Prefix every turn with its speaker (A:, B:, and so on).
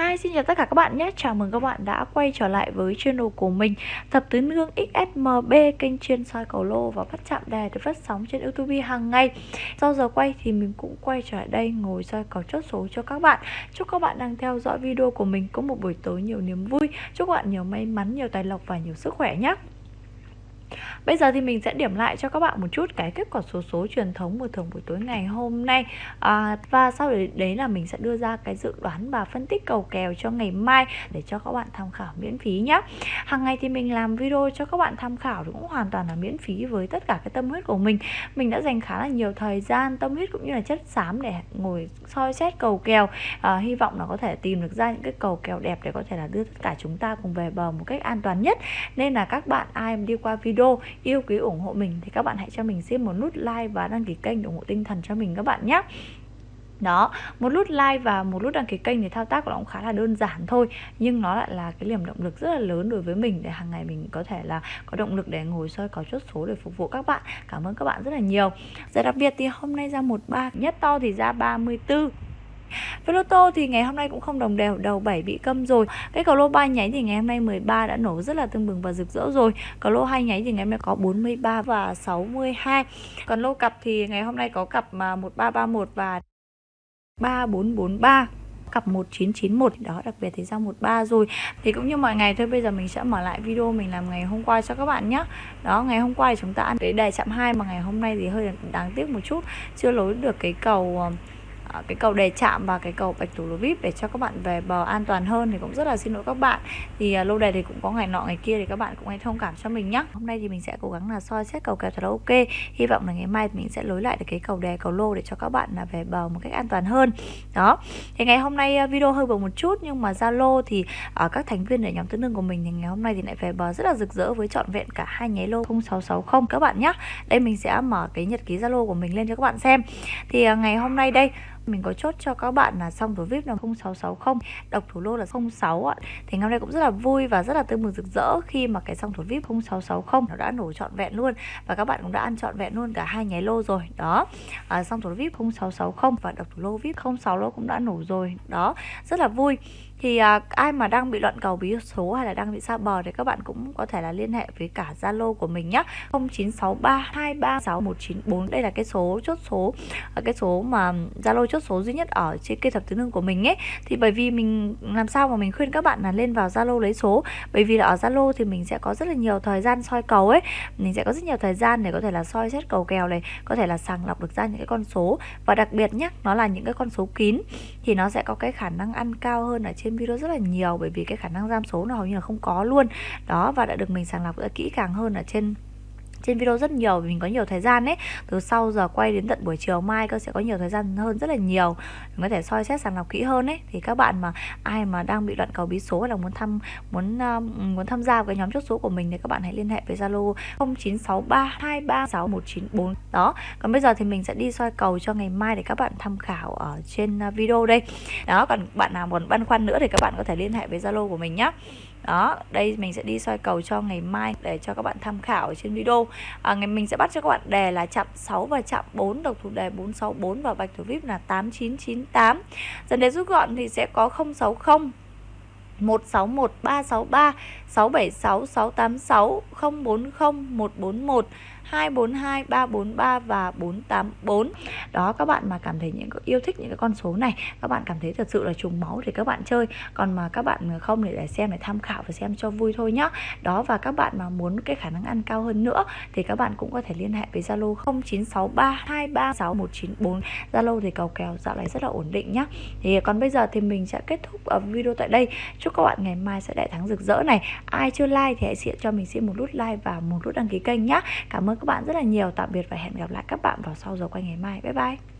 A: Hi, xin chào tất cả các bạn nhé. Chào mừng các bạn đã quay trở lại với channel của mình Thập tứ nương XSMB Kênh chuyên soi cầu lô và bắt chạm đề được phát sóng trên YouTube hàng ngày. Sau giờ quay thì mình cũng quay trở lại đây Ngồi soi cầu chốt số cho các bạn. Chúc các bạn đang theo dõi video của mình Có một buổi tối nhiều niềm vui. Chúc các bạn nhiều may mắn, nhiều tài lộc và nhiều sức khỏe nhé. Bây giờ thì mình sẽ điểm lại cho các bạn một chút cái kết quả số số truyền thống của thường buổi tối ngày hôm nay. À, Và sau đấy, đấy là mình sẽ đưa ra cái dự đoán và phân tích cầu kèo cho ngày mai để cho các bạn tham khảo miễn phí nhé Hàng ngày thì mình làm video cho các bạn tham khảo cũng hoàn toàn là miễn phí với tất cả cái tâm huyết của mình. Mình đã dành khá là nhiều thời gian, tâm huyết cũng như là chất xám để ngồi soi xét cầu kèo. À, Hy vọng là có thể tìm được ra những cái cầu kèo đẹp để có thể là đưa tất cả chúng ta cùng về bờ một cách an toàn nhất. Nên là các bạn ai đi qua video yêu quý ủng hộ mình thì các bạn hãy cho mình xin một nút like và đăng ký kênh để ủng hộ tinh thần cho mình các bạn nhé. Đó, một nút like và một nút đăng ký kênh thì thao tác của nó cũng khá là đơn giản thôi, nhưng nó lại là cái niềm động lực rất là lớn đối với mình để hàng ngày mình có thể là có động lực để ngồi soi có chốt số để phục vụ các bạn. Cảm ơn các bạn rất là nhiều. Giải đặc biệt thì hôm nay ra một ba nhất to thì ra 34 với lô tô thì ngày hôm nay cũng không đồng đều, đầu 7 bị câm rồi. Cái cầu lô 3 nháy thì ngày hôm nay 13 đã nổ rất là tương bừng và rực rỡ rồi. Cầu lô 2 nháy thì ngày hôm nay có 43 và 62. Còn lô cặp thì ngày hôm nay có cặp mà 1331 và 3443 cặp 1991 đó đặc biệt thì ra 13 rồi thì cũng như mọi ngày thôi bây giờ mình sẽ mở lại video mình làm ngày hôm qua cho các bạn nhé đó ngày hôm qua thì chúng ta ăn cái đề chạm 2 mà ngày hôm nay thì hơi đáng tiếc một chút chưa lối được cái cầu ờ, Ờ, cái cầu đề chạm và cái cầu bạch thủ lô vip để cho các bạn về bờ an toàn hơn thì cũng rất là xin lỗi các bạn. Thì ờ, lâu lô đề thì cũng có ngày nọ ngày kia thì các bạn cũng hãy thông cảm cho mình nhé hôm nay thì mình sẽ cố gắng là soi xét cầu kèo thật là ok. Hy vọng là ngày mai mình sẽ lối lại được cái cầu đề, cầu lô để cho các bạn là về bờ một cách an toàn hơn. Đó. Thì ngày hôm nay ờ, video hơi buồn một chút nhưng mà zalo thì ở các thành viên ở nhóm tứ nương của mình thì ngày hôm nay thì lại về bờ rất là rực rỡ với trọn vẹn cả hai nháy lô 0660 các bạn nhé đây mình sẽ mở cái nhật ký zalo của mình lên cho các bạn xem. Thì ngày hôm nay đây mình có chốt cho các bạn là xong rồi vip là 0660 độc thủ lô là 06 ạ. Thì ngày hôm nay cũng rất là vui và rất là tươi mừng rực rỡ khi mà cái xong thủ vip 0660 nó đã nổ trọn vẹn luôn và các bạn cũng đã ăn trọn vẹn luôn cả hai nháy lô rồi đó. À, xong thủ vip 0660 và độc thủ lô vip 06 lô cũng đã nổ rồi đó. Rất là vui thì à, ai mà đang bị loạn cầu bí số hay là đang bị xa bờ thì các bạn cũng có thể là liên hệ với cả Zalo của mình nhé 0963236194 đây là cái số chốt số à, cái số mà Zalo chốt số duy nhất ở trên kênh thập tứ nương của mình ấy. Thì bởi vì mình làm sao mà mình khuyên các bạn là lên vào Zalo lấy số. Bởi vì là ở Zalo thì mình sẽ có rất là nhiều thời gian soi cầu ấy. Mình sẽ có rất nhiều thời gian để có thể là soi xét cầu kèo này có thể là sàng lọc được ra những cái con số. Và đặc biệt nhé nó là những cái con số kín thì nó sẽ có cái khả năng ăn cao hơn ở trên trên video rất là nhiều bởi vì cái khả năng giam số nó hầu như là không có luôn. Đó, và đã được mình sàng lọc rất kỹ càng hơn ở trên trên video rất nhiều vì mình có nhiều thời gian ấy. Từ sau giờ quay đến tận buổi chiều mai cơ sẽ có nhiều thời gian hơn rất là nhiều. Mình có thể soi xét sàng lọc kỹ hơn ấy. Thì các bạn mà ai mà đang bị loạn cầu bí số hay là muốn thăm muốn uh, muốn tham gia cái nhóm chốt số của mình thì các bạn hãy liên hệ với Zalo 0963236194 đó còn bây giờ thì mình sẽ đi soi cầu cho ngày mai để các bạn tham khảo ở trên ờ, video đây. Đó còn bạn nào còn băn khoăn nữa thì các bạn có thể liên hệ với Zalo của mình nhé đó đây mình sẽ đi soi cầu cho ngày mai để cho các bạn tham khảo ở trên video à, ngày mình sẽ bắt cho các bạn đề là chạm 6 và chạm 4 độc thủ đề 464 và bạch thủ vip là 8998 dần đề rút gọn thì sẽ có 060 161 363 676 686 040 141 242, 343 và 484 Đó các bạn mà cảm thấy những yêu thích những cái con số này Các bạn cảm thấy thật sự là trùng máu thì các bạn chơi. Còn mà các bạn không để, để xem để tham khảo và xem cho vui thôi nhá. Đó và các bạn mà muốn cái khả năng ăn cao hơn nữa Thì các bạn cũng có thể liên hệ với Zalo 0963 236194 Zalo thì cầu kèo dạo này rất là ổn định nhá. Thì còn bây giờ thì mình sẽ kết thúc video tại đây. Chúc các bạn ngày mai sẽ đại thắng rực rỡ này. Ai chưa like thì hãy cho mình xin một nút like và một nút đăng ký kênh nhá. Cảm ơn các bạn rất là nhiều. Tạm biệt và hẹn gặp lại các bạn vào sau giờ quay ngày mai. Bye bye.